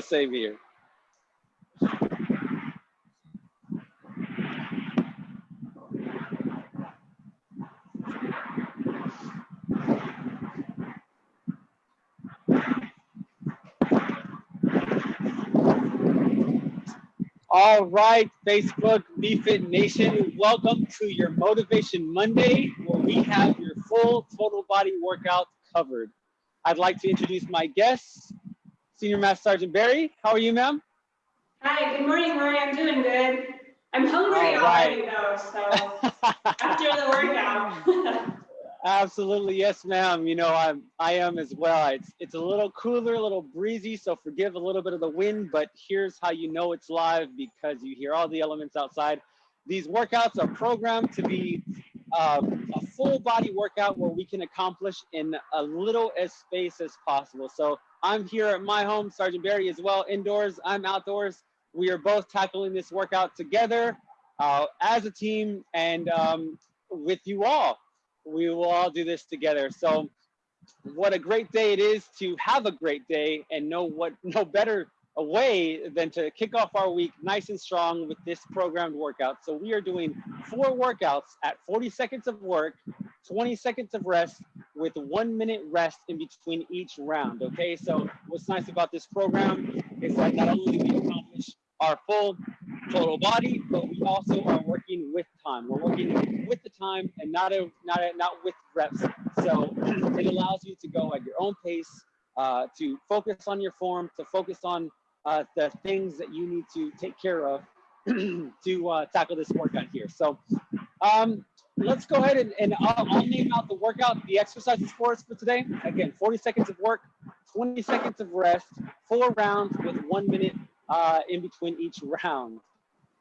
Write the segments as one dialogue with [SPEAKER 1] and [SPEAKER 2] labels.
[SPEAKER 1] Same here. All right, Facebook BFit Nation, welcome to your Motivation Monday, where we have your full total body workout covered. I'd like to introduce my guests, Senior Master Sergeant Barry. How are you, ma'am?
[SPEAKER 2] Hi, good morning, Rory. I'm doing good. I'm hungry
[SPEAKER 1] All right.
[SPEAKER 2] already though, so after the workout.
[SPEAKER 1] Absolutely, yes, ma'am. You know, I'm I am as well. It's it's a little cooler, a little breezy, so forgive a little bit of the wind, but here's how you know it's live because you hear all the elements outside. These workouts are programmed to be um, a full body workout where we can accomplish in a little as space as possible. So I'm here at my home, Sergeant Barry as well, indoors. I'm outdoors. We are both tackling this workout together uh, as a team and um, with you all we will all do this together. So what a great day it is to have a great day and know what no better a way than to kick off our week nice and strong with this programmed workout. So we are doing four workouts at 40 seconds of work, 20 seconds of rest with one minute rest in between each round. Okay, so what's nice about this program is that not only we accomplish our full total body, but we also are working with time. We're working with the time and not a, not a, not with reps. So it allows you to go at your own pace, uh, to focus on your form, to focus on uh, the things that you need to take care of to uh, tackle this workout here. So um, let's go ahead and, and I'll, I'll, name out the workout, the exercises for us for today. Again, 40 seconds of work, 20 seconds of rest, four rounds with one minute uh, in between each round.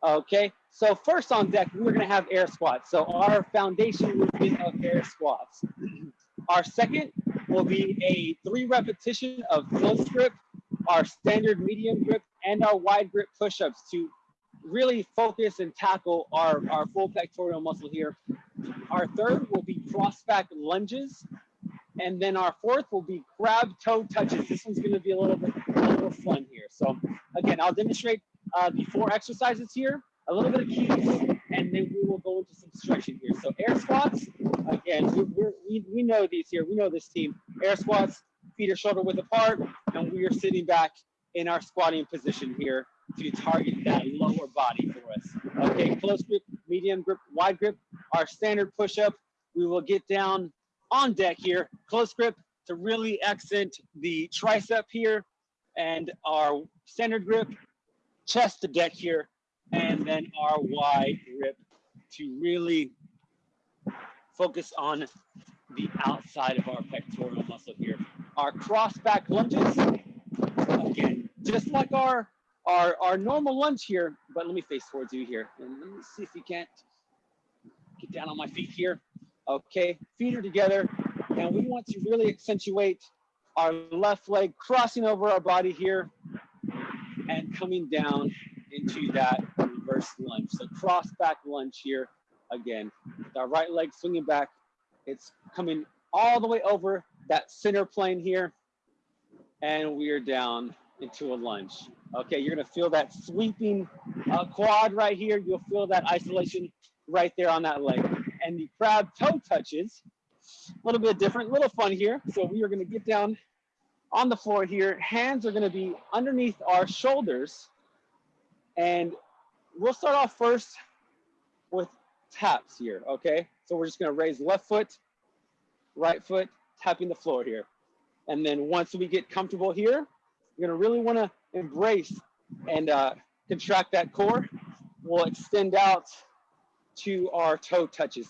[SPEAKER 1] Okay, so first on deck, we're gonna have air squats. So our foundation movement of air squats. Our second will be a three repetition of close grip, our standard medium grip, and our wide grip push-ups to really focus and tackle our, our full pectoral muscle here. Our third will be cross back lunges. And then our fourth will be crab toe touches. This one's gonna be a little bit a little fun here. So again, I'll demonstrate uh, the four exercises here, a little bit of keys, and then we will go into some stretching here. So air squats, again, we, we we, know these here. We know this team. Air squats, feet are shoulder width apart, and we are sitting back in our squatting position here to target that lower body for us. Okay, close grip, medium grip, wide grip. Our standard push-up, we will get down on deck here, close grip to really accent the tricep here and our standard grip chest to deck here, and then our wide grip to really focus on the outside of our pectoral muscle here. Our cross back lunges, again, just like our, our, our normal lunge here, but let me face towards you here. And let me see if you can't get down on my feet here. Okay, feet are together, and we want to really accentuate our left leg crossing over our body here and coming down into that reverse lunge. So cross back lunge here again. With our right leg swinging back, it's coming all the way over that center plane here, and we are down into a lunge. Okay, you're gonna feel that sweeping uh, quad right here. You'll feel that isolation right there on that leg. And the crab toe touches, a little bit different, a little fun here. So we are gonna get down on the floor here. Hands are gonna be underneath our shoulders. And we'll start off first with taps here, okay? So we're just gonna raise left foot, right foot, tapping the floor here. And then once we get comfortable here, you're gonna really wanna embrace and uh, contract that core. We'll extend out to our toe touches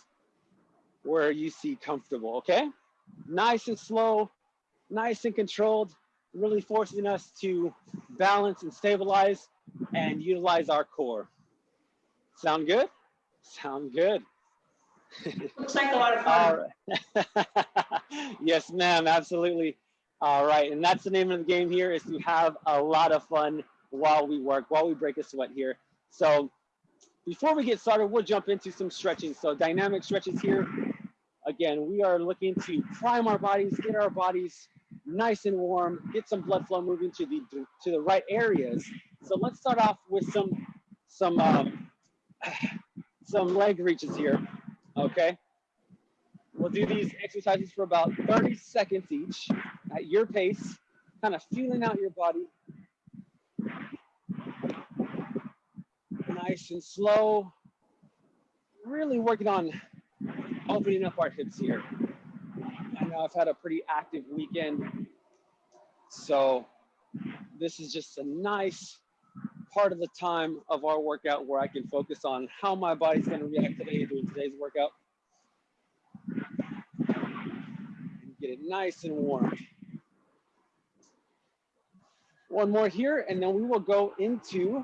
[SPEAKER 1] where you see comfortable, okay? Nice and slow, nice and controlled, really forcing us to balance and stabilize and utilize our core. Sound good? Sound good.
[SPEAKER 2] Looks like a lot of fun.
[SPEAKER 1] Right. yes, ma'am, absolutely. All right, and that's the name of the game here is to have a lot of fun while we work, while we break a sweat here. So before we get started, we'll jump into some stretching. So dynamic stretches here. Again, we are looking to prime our bodies, get our bodies nice and warm, get some blood flow moving to the to the right areas. So let's start off with some some um, some leg reaches here. Okay. We'll do these exercises for about 30 seconds each at your pace, kind of feeling out your body. Nice and slow. Really working on opening up our hips here. I know I've had a pretty active weekend. So this is just a nice part of the time of our workout where I can focus on how my body's going to react today during today's workout. And get it nice and warm. One more here, and then we will go into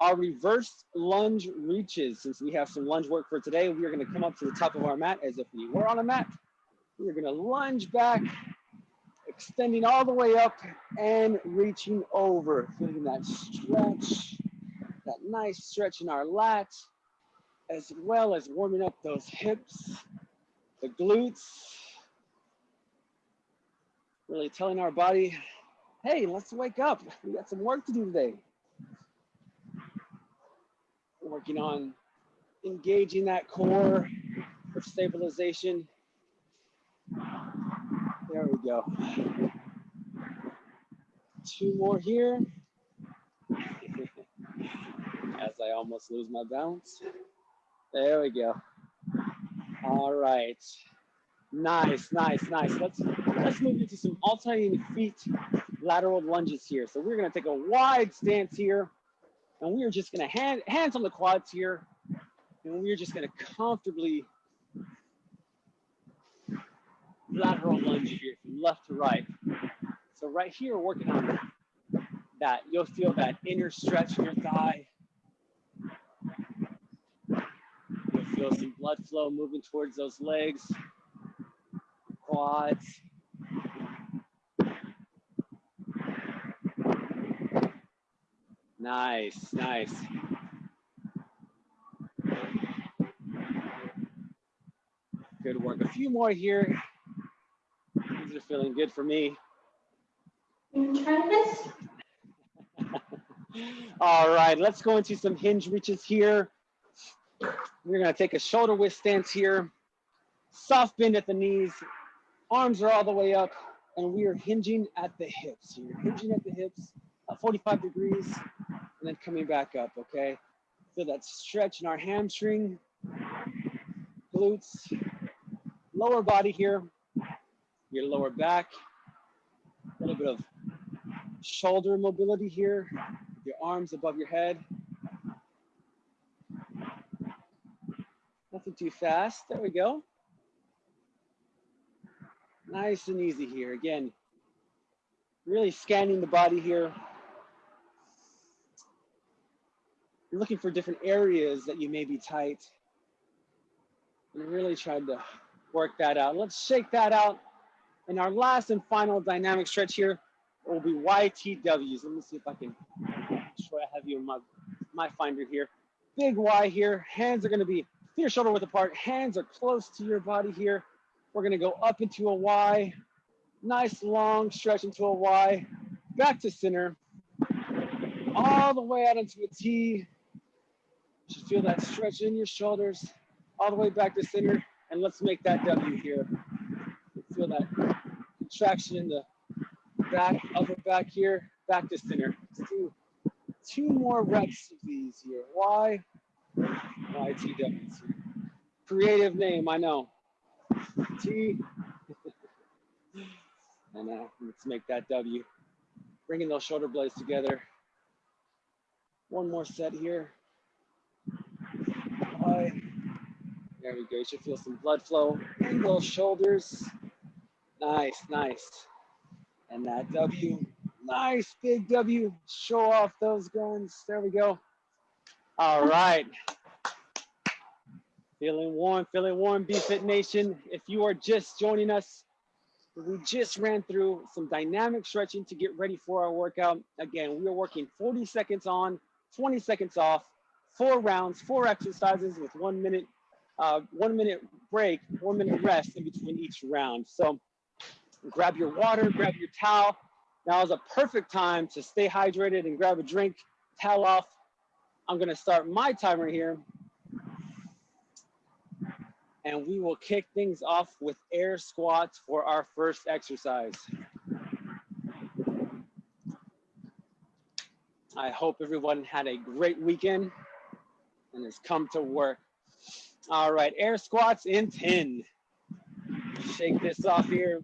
[SPEAKER 1] our reverse lunge reaches. Since we have some lunge work for today, we are going to come up to the top of our mat as if we were on a mat. We are going to lunge back, extending all the way up and reaching over, feeling that stretch, that nice stretch in our lats, as well as warming up those hips, the glutes, really telling our body, hey, let's wake up. We got some work to do today. Working on engaging that core for stabilization there we go. Two more here. As I almost lose my balance. There we go. All right. Nice, nice, nice. Let's let's move into some alternating feet lateral lunges here. So we're gonna take a wide stance here, and we are just gonna hand hands on the quads here, and we're just gonna comfortably lateral lunge here from left to right. So right here, working on that, you'll feel that inner stretch in your thigh. You'll feel some blood flow moving towards those legs, quads. Nice, nice. Good work. A few more here feeling good for me. All right, let's go into some hinge reaches here. We're gonna take a shoulder width stance here. Soft bend at the knees. Arms are all the way up and we are hinging at the hips here. Hinging at the hips, at 45 degrees, and then coming back up, okay? Feel that stretch in our hamstring, glutes, lower body here your lower back, a little bit of shoulder mobility here, your arms above your head. Nothing too fast. There we go. Nice and easy here. Again, really scanning the body here. You're looking for different areas that you may be tight and really trying to work that out. Let's shake that out and our last and final dynamic stretch here will be YTWs. Let me see if I can show I have you in my, my finder here. Big Y here. Hands are gonna be feet shoulder width apart. Hands are close to your body here. We're gonna go up into a Y. Nice long stretch into a Y. Back to center. All the way out into a T. You should feel that stretch in your shoulders. All the way back to center. And let's make that W here. Feel that contraction in the back, upper back here, back to center. Let's do two more reps of these here. Why? YTWs. Creative name, I know. T. and uh, let's make that W. Bringing those shoulder blades together. One more set here. There we go. You should feel some blood flow in those shoulders. Nice, nice. And that W, nice big W. Show off those guns. There we go. All right. Feeling warm, feeling warm, BFit Nation. If you are just joining us, we just ran through some dynamic stretching to get ready for our workout. Again, we are working 40 seconds on, 20 seconds off, four rounds, four exercises with one minute, uh, one minute break, one minute rest in between each round. So grab your water, grab your towel. Now is a perfect time to stay hydrated and grab a drink, towel off. I'm gonna start my timer here. And we will kick things off with air squats for our first exercise. I hope everyone had a great weekend and has come to work. All right, air squats in 10. Shake this off here.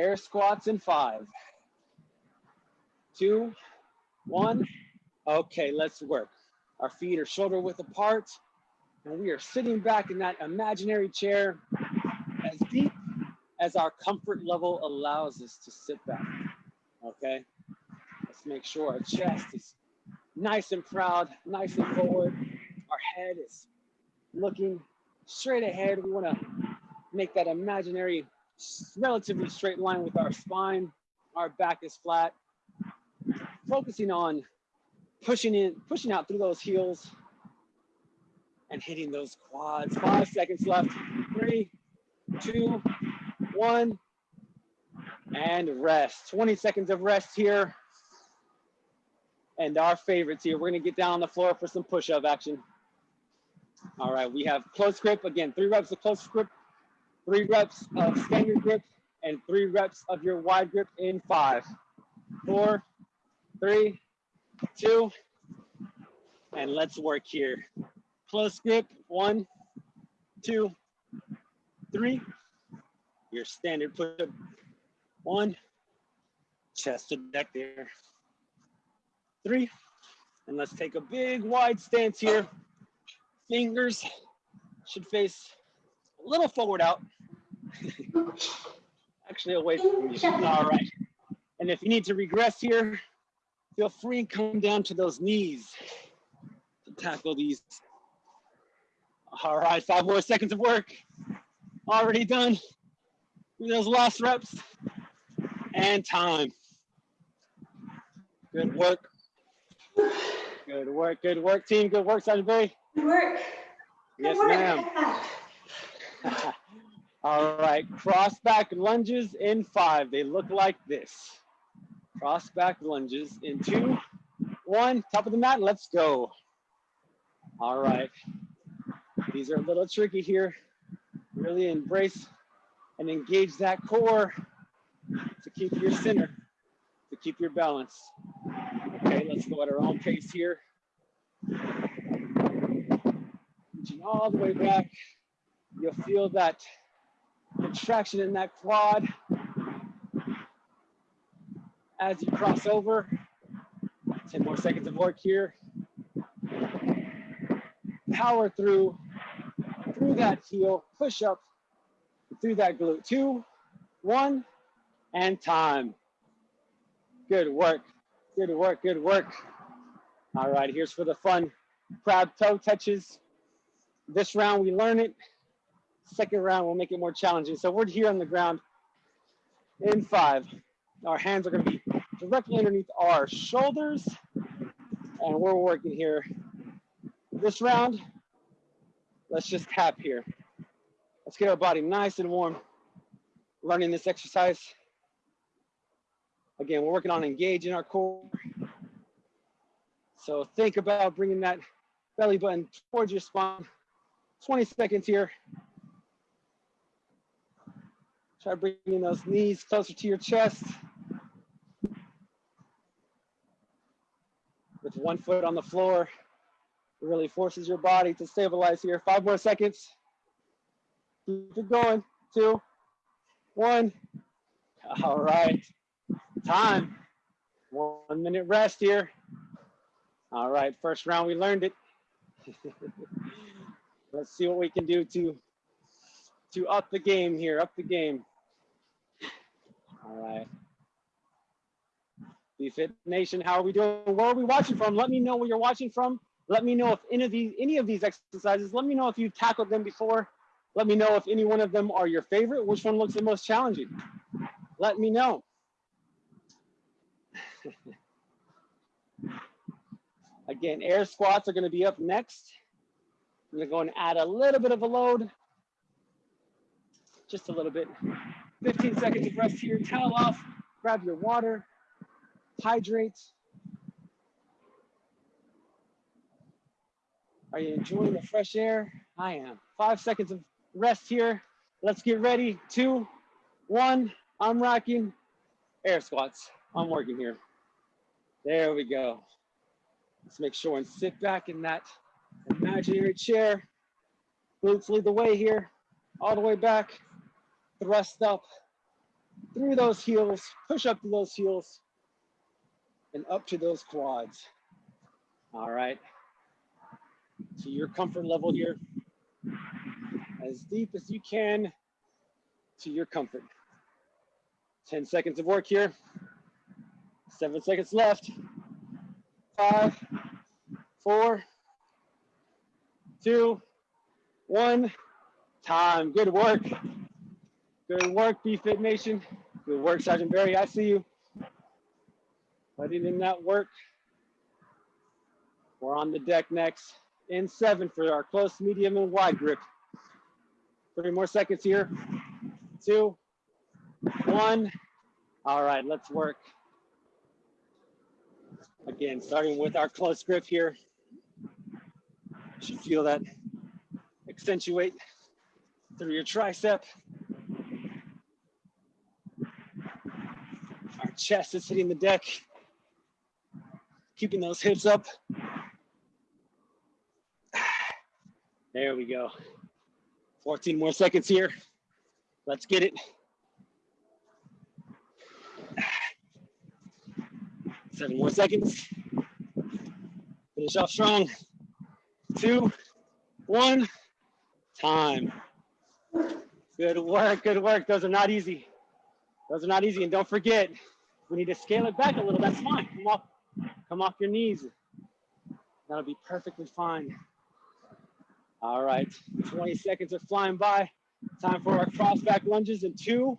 [SPEAKER 1] Air squats in five, two, one. Okay, let's work. Our feet are shoulder width apart, and we are sitting back in that imaginary chair as deep as our comfort level allows us to sit back. Okay, let's make sure our chest is nice and proud, nice and forward. Our head is looking straight ahead. We want to make that imaginary relatively straight line with our spine. Our back is flat. Focusing on pushing in, pushing out through those heels and hitting those quads. Five seconds left. Three, two, one, and rest. 20 seconds of rest here. And our favorites here, we're gonna get down on the floor for some push-up action. All right, we have close grip. Again, three reps of close grip, three reps of standard grip, and three reps of your wide grip in five, four, three, two, and let's work here. Close grip, one, two, three. Your standard push-up, one, chest to deck there, three. And let's take a big wide stance here. Fingers should face a little forward out. Actually away from you. All right. And if you need to regress here, feel free and come down to those knees to tackle these. All right, five more seconds of work. Already done. Do those last reps and time. Good work. Good work, good work, team. Good work, Sergeant Barry.
[SPEAKER 2] Good work.
[SPEAKER 1] Yes,
[SPEAKER 2] Good work.
[SPEAKER 1] ma'am. All right, cross back lunges in five. They look like this. Cross back lunges in two, one, top of the mat, let's go. All right. These are a little tricky here. Really embrace and engage that core to keep your center, to keep your balance. Okay, let's go at our own pace here. Reaching all the way back. You'll feel that contraction in that quad as you cross over. 10 more seconds of work here. Power through, through that heel, push up through that glute. Two, one, and time. Good work, good work, good work. All right, here's for the fun. Crab toe touches. This round we learn it. Second round we'll make it more challenging. So we're here on the ground in five. Our hands are gonna be directly underneath our shoulders and we're working here. This round, let's just tap here. Let's get our body nice and warm learning this exercise. Again, we're working on engaging our core. So think about bringing that belly button towards your spine. 20 seconds here. Try bringing those knees closer to your chest. With one foot on the floor, it really forces your body to stabilize here. Five more seconds. Keep it going. Two, one. All right. Time. One minute rest here. All right, first round we learned it. Let's see what we can do to to up the game here, up the game. All right. BFit Nation, how are we doing? Where are we watching from? Let me know where you're watching from. Let me know if any of these any of these exercises, let me know if you've tackled them before. Let me know if any one of them are your favorite. Which one looks the most challenging? Let me know. Again, air squats are gonna be up next. I'm gonna go and add a little bit of a load. just a little bit. 15 seconds of rest here. Towel off, grab your water, hydrate. Are you enjoying the fresh air? I am. Five seconds of rest here. Let's get ready. Two, one. I'm rocking air squats. I'm working here. There we go. Let's make sure and sit back in that imaginary chair. Glutes lead the way here. All the way back. Thrust up through those heels. Push up to those heels and up to those quads. All right. To your comfort level here. As deep as you can to your comfort. 10 seconds of work here. Seven seconds left. Five, four, two, one. Time. Good work. Good work, BFit Nation. Good work, Sergeant Barry. I see you. Putting in that work. We're on the deck next. In seven for our close, medium, and wide grip. Three more seconds here. Two, one. All right, let's work. Again, starting with our close grip here. You should feel that accentuate through your tricep. Our chest is hitting the deck. Keeping those hips up. There we go. 14 more seconds here. Let's get it. Seven more seconds. Finish off strong. Two, one, time. Good work, good work. Those are not easy. Those are not easy. And don't forget, we need to scale it back a little. That's fine. Come off, come off your knees. That'll be perfectly fine. All right, 20 seconds are flying by. Time for our cross back lunges in two,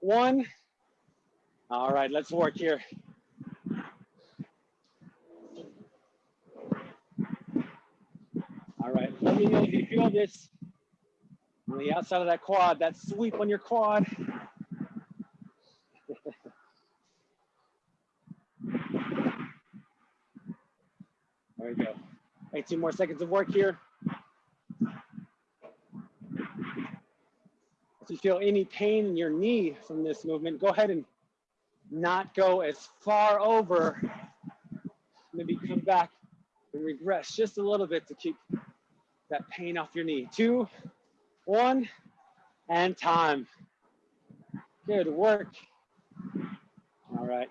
[SPEAKER 1] one. All right, let's work here. All right, let me know if you feel this on the outside of that quad, that sweep on your quad. There we go. 18 more seconds of work here. If you feel any pain in your knee from this movement, go ahead and not go as far over. Maybe come back and regress just a little bit to keep that pain off your knee. Two, one, and time. Good work. All right.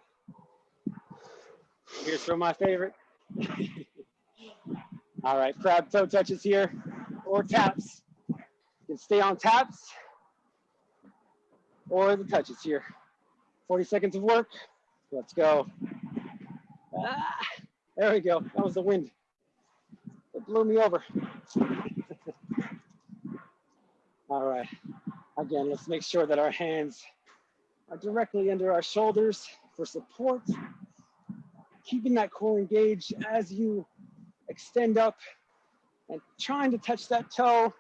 [SPEAKER 1] Here's for my favorite. All right, crab toe touches here or taps. You can stay on taps or the touches here. 40 seconds of work. Let's go. Ah, there we go. That was the wind. It blew me over. All right. Again, let's make sure that our hands are directly under our shoulders for support. Keeping that core engaged as you extend up and trying to touch that toe.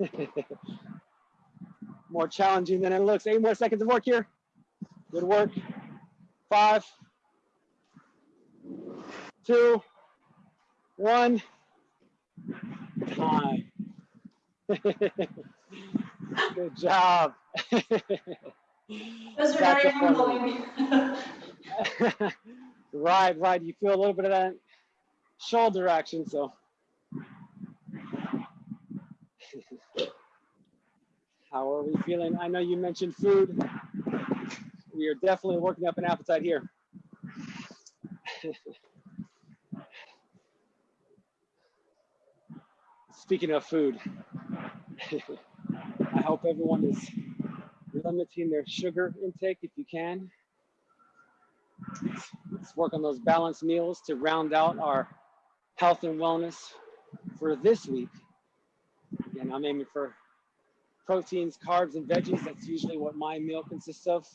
[SPEAKER 1] more challenging than it looks. Eight more seconds of work here. Good work. Five, two, one, time. Good job.
[SPEAKER 2] Those are very humbling.
[SPEAKER 1] right, right. You feel a little bit of that shoulder action, so. How are we feeling? I know you mentioned food. We are definitely working up an appetite here. Speaking of food, I hope everyone is limiting their sugar intake if you can. Let's work on those balanced meals to round out our health and wellness for this week. Again, I'm aiming for proteins, carbs, and veggies. That's usually what my meal consists of.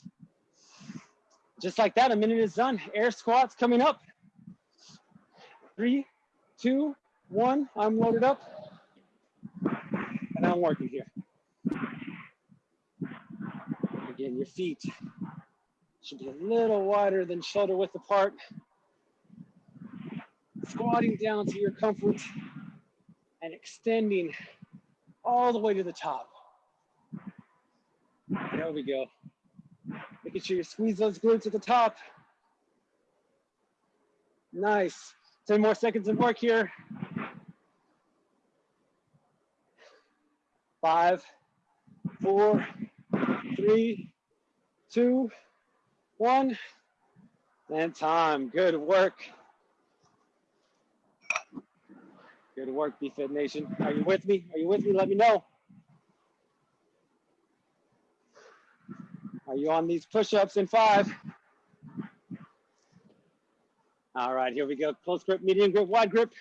[SPEAKER 1] Just like that, a minute is done. Air squats coming up. Three, two, one. I'm loaded up. and I'm working here. Again, your feet should be a little wider than shoulder width apart. Squatting down to your comfort and extending all the way to the top. There we go. Making sure you squeeze those glutes at the top. Nice. 10 more seconds of work here. Five, four, three, two, one, and time. Good work. Good work, BFit Nation. Are you with me? Are you with me? Let me know. Are you on these push-ups in five? All right, here we go. Close grip, medium grip, wide grip.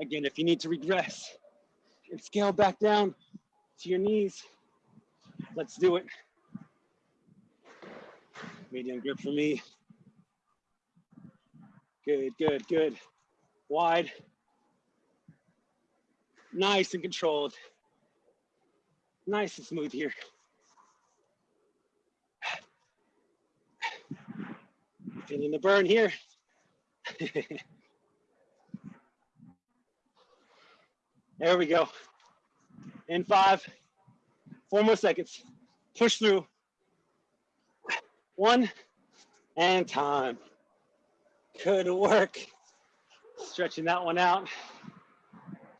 [SPEAKER 1] Again, if you need to regress and scale back down to your knees, let's do it. Medium grip for me. Good, good, good. Wide. Nice and controlled. Nice and smooth here. Feeling the burn here. there we go. In five, four more seconds. Push through. One, and time. Good work. Stretching that one out.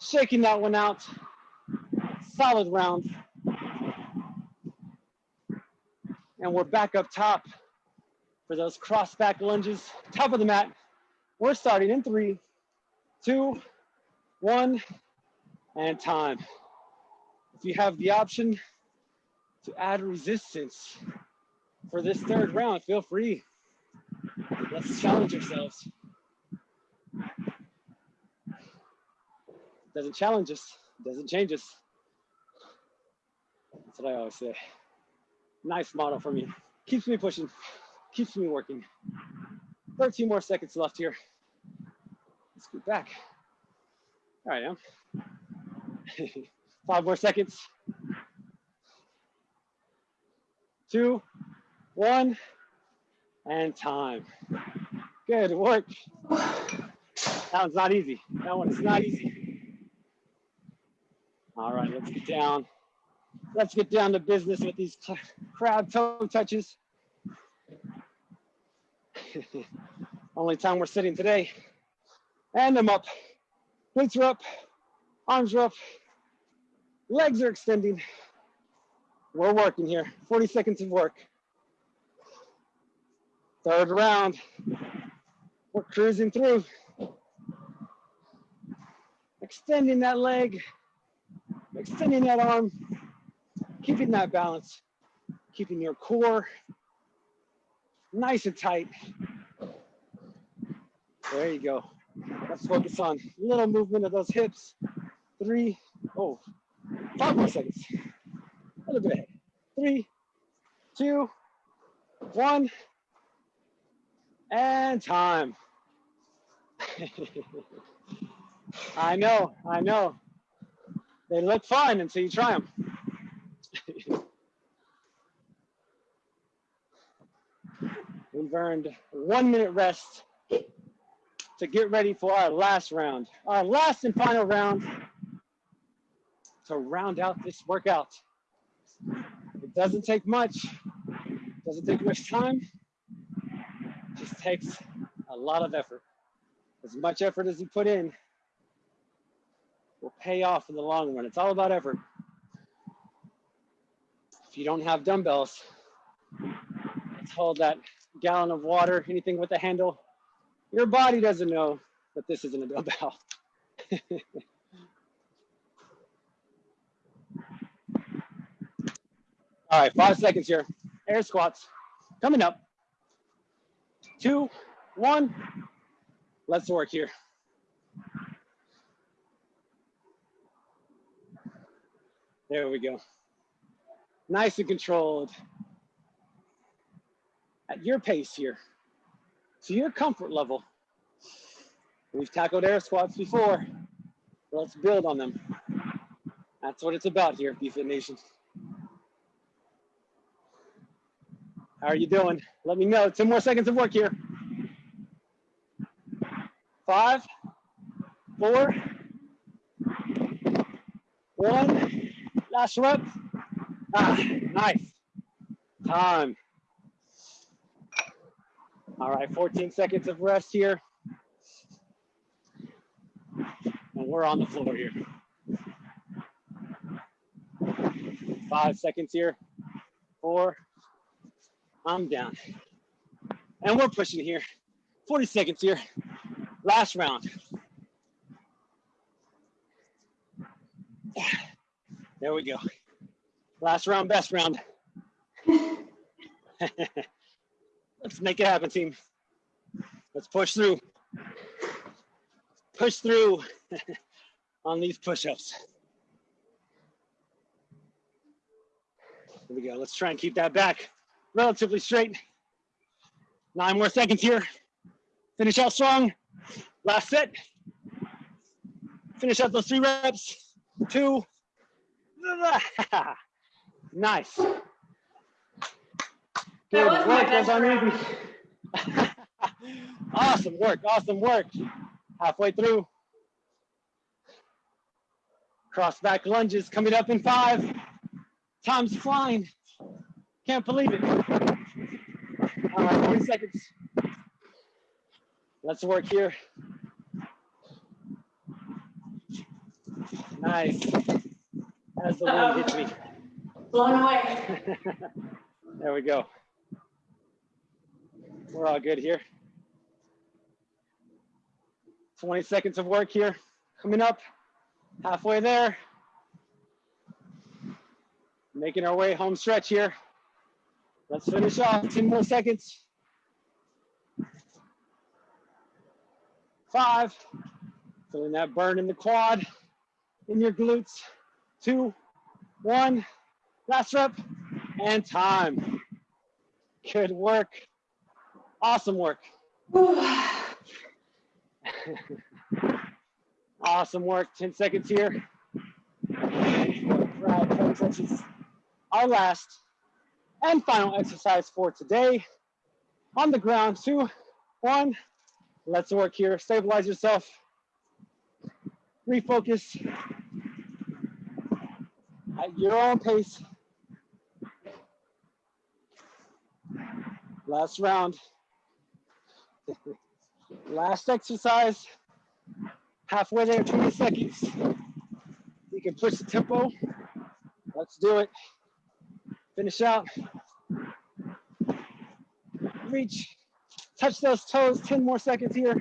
[SPEAKER 1] Shaking that one out. Solid round. And we're back up top for those cross back lunges, top of the mat. We're starting in three, two, one, and time. If you have the option to add resistance for this third round, feel free. Let's challenge ourselves. Doesn't challenge us, doesn't change us. That's what I always say. Nice model for me. Keeps me pushing keeps me working. 13 more seconds left here. Let's get back. All right, now. Five more seconds. Two, one, and time. Good work. That one's not easy. That one is not easy. All right, let's get down. Let's get down to business with these crab toe touches. Only time we're sitting today. And I'm up. Glutes are up. Arms are up. Legs are extending. We're working here. 40 seconds of work. Third round. We're cruising through. Extending that leg. Extending that arm. Keeping that balance. Keeping your core nice and tight. There you go. Let's focus on little movement of those hips. Three, oh, five more seconds. A little bit. Three, two, one, and time. I know, I know. They look fun until you try them. We've earned one minute rest to get ready for our last round, our last and final round to round out this workout. It doesn't take much, it doesn't take much time, just takes a lot of effort. As much effort as you put in will pay off in the long run. It's all about effort. If you don't have dumbbells, let's hold that gallon of water, anything with a handle, your body doesn't know that this isn't a dumbbell. All right, five seconds here. Air squats coming up. Two, one. Let's work here. There we go. Nice and controlled at your pace here, to your comfort level. We've tackled air squats before. Let's build on them. That's what it's about here at BFit Nation. How are you doing? Let me know. 10 more seconds of work here. Five, four, one. Last rep. Ah, nice. Time. All right, 14 seconds of rest here. And we're on the floor here. Five seconds here. Four. I'm down. And we're pushing here. 40 seconds here. Last round. There we go. Last round, best round. Let's make it happen, team. Let's push through. Push through on these push-ups. Here we go. Let's try and keep that back relatively straight. Nine more seconds here. Finish out strong. Last set. Finish out those three reps. Two. nice. Good work,
[SPEAKER 2] best
[SPEAKER 1] those are easy. awesome work, awesome work. Halfway through. Cross back lunges coming up in five. Time's flying. Can't believe it. All right, 40 seconds. Let's work here. Nice. As the wind hits me.
[SPEAKER 2] Blown away.
[SPEAKER 1] there we go. We're all good here. 20 seconds of work here. Coming up. Halfway there. Making our way home stretch here. Let's finish off. 10 more seconds. Five. Feeling that burn in the quad, in your glutes. Two, one. Last rep and time. Good work. Awesome work. awesome work. 10 seconds here. Our last and final exercise for today. On the ground, two, one. Let's work here. Stabilize yourself. Refocus at your own pace. Last round. Last exercise. Halfway there, 20 seconds. You can push the tempo. Let's do it. Finish out. Reach. Touch those toes. 10 more seconds here.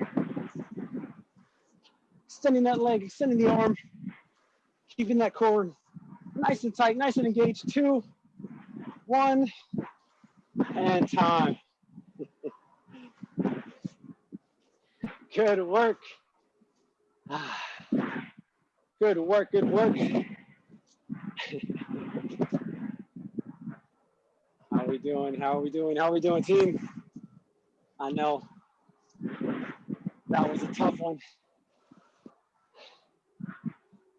[SPEAKER 1] Extending that leg, extending the arm. Keeping that core nice and tight, nice and engaged. Two, one, and time. Ah. good work. Good work, good work. We doing? How are we doing? How are we doing, team? I know that was a tough one.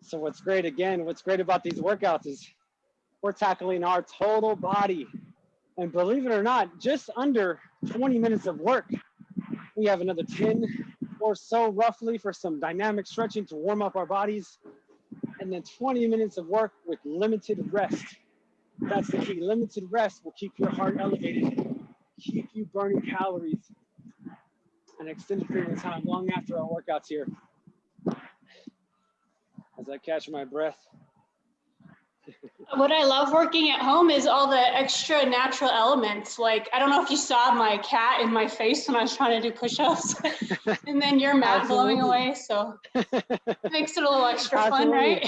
[SPEAKER 1] So what's great again, what's great about these workouts is we're tackling our total body. And believe it or not, just under 20 minutes of work. We have another 10 or so roughly for some dynamic stretching to warm up our bodies. And then 20 minutes of work with limited rest. That's the key. Limited rest will keep your heart elevated, keep you burning calories an extended period of time, long after our workouts here. As I catch my breath.
[SPEAKER 2] What I love working at home is all the extra natural elements. Like, I don't know if you saw my cat in my face when I was trying to do push-ups and then your mat blowing away. So it makes it a little extra fun, right?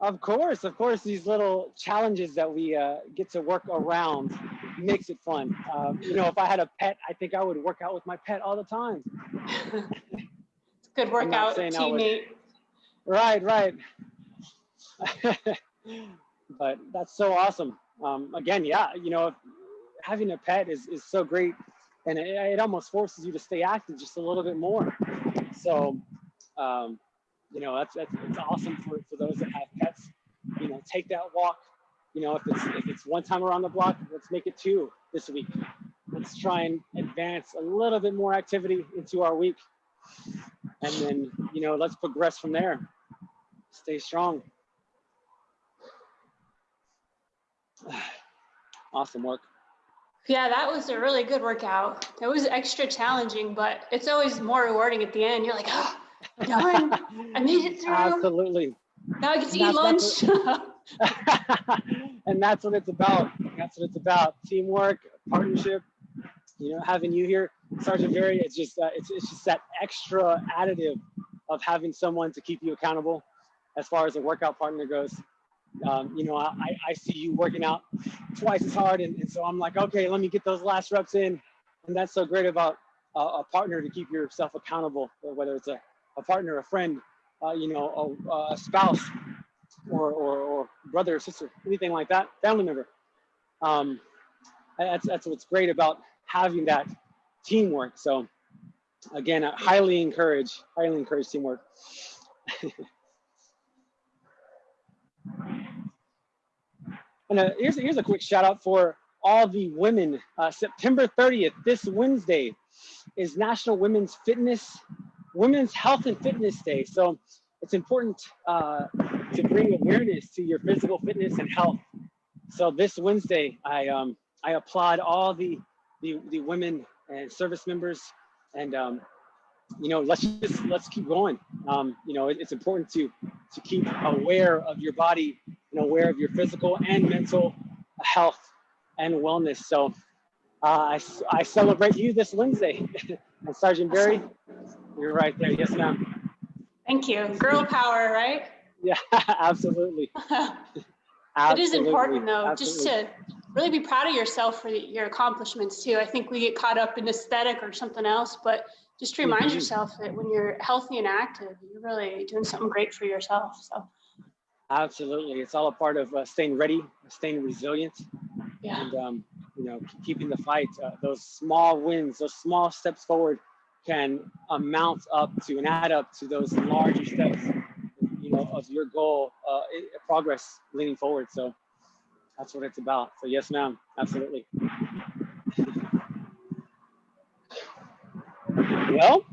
[SPEAKER 1] Of course, of course, these little challenges that we uh, get to work around makes it fun. Um, you know, if I had a pet, I think I would work out with my pet all the time.
[SPEAKER 2] Good workout
[SPEAKER 1] saying I would-
[SPEAKER 2] teammate.
[SPEAKER 1] Right, right. but that's so awesome. Um, again, yeah, you know, having a pet is, is so great and it, it almost forces you to stay active just a little bit more. So, um, you know, that's, that's, it's awesome for, for those that have pets. you know, take that walk. You know, if it's if it's one time around the block, let's make it two this week. Let's try and advance a little bit more activity into our week. And then, you know, let's progress from there. Stay strong. Awesome work.
[SPEAKER 2] Yeah, that was a really good workout. It was extra challenging, but it's always more rewarding at the end. You're like, oh, done. I made it through.
[SPEAKER 1] Absolutely.
[SPEAKER 2] Now I get to eat lunch.
[SPEAKER 1] and that's what it's about. That's what it's about. Teamwork, partnership. You know, having you here, Sergeant Barry, it's just uh, it's it's just that extra additive of having someone to keep you accountable as far as a workout partner goes um, you know, I, I see you working out twice as hard. And, and, so I'm like, okay, let me get those last reps in. And that's so great about uh, a partner to keep yourself accountable, whether it's a, a partner, a friend, uh, you know, a, a spouse or, or, or, brother or sister, anything like that, family member. Um, that's, that's what's great about having that teamwork. So again, I highly encourage, highly encourage teamwork. And uh, here's, here's a quick shout out for all the women. Uh, September 30th, this Wednesday, is National Women's Fitness, Women's Health and Fitness Day. So it's important uh, to bring awareness to your physical fitness and health. So this Wednesday, I um, I applaud all the, the the women and service members, and um, you know let's just let's keep going. Um, you know it, it's important to to keep aware of your body and aware of your physical and mental health and wellness. So uh, I, I celebrate you this Wednesday. and Sergeant Barry, you're right there. Yes, ma'am.
[SPEAKER 2] Thank you. Girl power, right?
[SPEAKER 1] Yeah, absolutely.
[SPEAKER 2] absolutely. It is important though, absolutely. just to really be proud of yourself for your accomplishments too. I think we get caught up in aesthetic or something else, but just remind mm -hmm. yourself that when you're healthy and active, you're really doing something great for yourself. So
[SPEAKER 1] absolutely, it's all a part of uh, staying ready, staying resilient,
[SPEAKER 2] yeah.
[SPEAKER 1] and um, you know keeping the fight. Uh, those small wins, those small steps forward, can amount up to and add up to those larger steps. You know of your goal, uh, progress leaning forward. So that's what it's about. So yes, ma'am, absolutely. Well,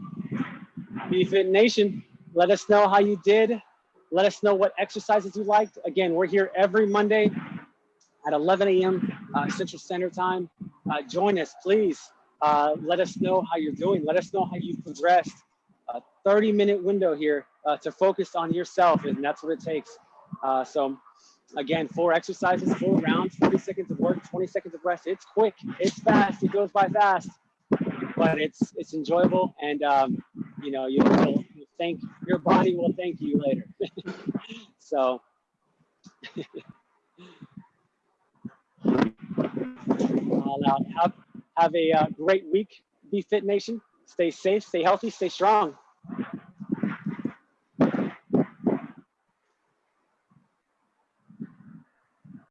[SPEAKER 1] BFit Nation, let us know how you did. Let us know what exercises you liked. Again, we're here every Monday at 11 a.m. Uh, Central Standard Time. Uh, join us, please. Uh, let us know how you're doing. Let us know how you've progressed. A 30 minute window here uh, to focus on yourself, and that's what it takes. Uh, so again, four exercises, four rounds, 40 seconds of work, 20 seconds of rest. It's quick, it's fast, it goes by fast but it's it's enjoyable, and um, you know you'll, you'll, thank your body will thank you later. so. All out. Have, have a uh, great week, Be Fit Nation. Stay safe, stay healthy, stay strong.